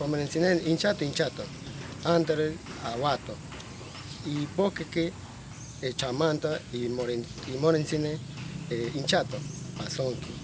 Pomerencine hinchato, hinchato. Antes aguato. Y bosque que eh, chamanta y moren y moren morencine eh, hinchato, pasonqui.